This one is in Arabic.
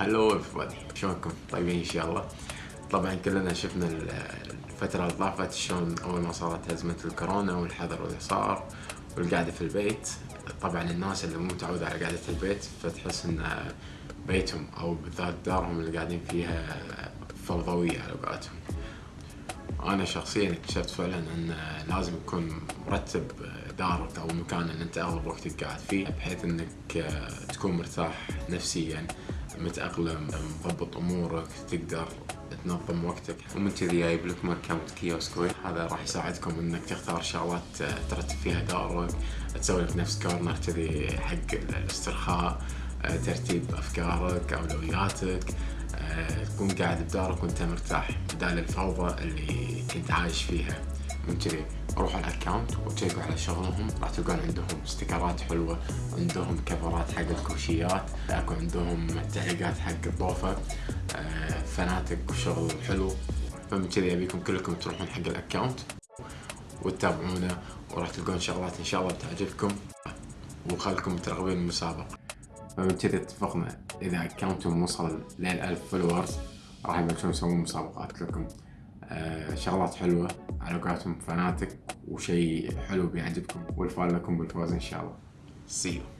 هلو everybody شلونكم؟ طيبين إن شاء الله. طبعا كلنا شفنا الفترة اللي طافت شلون أول ما صارت أزمة الكورونا والحظر اللي صار والقعدة في البيت. طبعا الناس اللي مو متعودة على قعدة البيت فتحس إن بيتهم أو بالذات دارهم اللي قاعدين فيها فوضوية على قولتهم. أنا شخصيا اكتشفت فعلا إن لازم يكون مرتب دارك أو المكان اللي أنت أغلب وقتك قاعد فيه بحيث إنك تكون مرتاح نفسيا. متأقلم مضبط أمورك تقدر تنظم وقتك. ومن كذي جايب لك account كيوسكوي هذا راح يساعدكم إنك تختار شغلات ترتب فيها دارك تسوي لك نفس corner كذي حق الاسترخاء ترتيب أفكارك أولوياتك. تكون قاعد بدارك وأنت مرتاح بدال الفوضى اللي كنت عايش فيها. من كذي. روحوا على ال account وتشيكوا على شغلهم راح تلقون عندهم استيكرات حلوة عندهم كفرات حق الكوشيات أكو عندهم تعليقات حق الضوفة آه، فناتك وشغل حلو. فمن كذي ابيكم كلكم تروحون حق ال account وتتابعونا وراح تلقون شغلات إن شاء الله بتعجبكم وخلكم مترقبين المسابقة. فمن كذي اتفقنا إذا account هم وصل لل 1000 followers راح يبلشون يسوون مسابقات لكم. شغلات حلوة على قولتهم فناتك وشيء حلو بيعجبكم والفال لكم بالفوز إن شاء الله. You.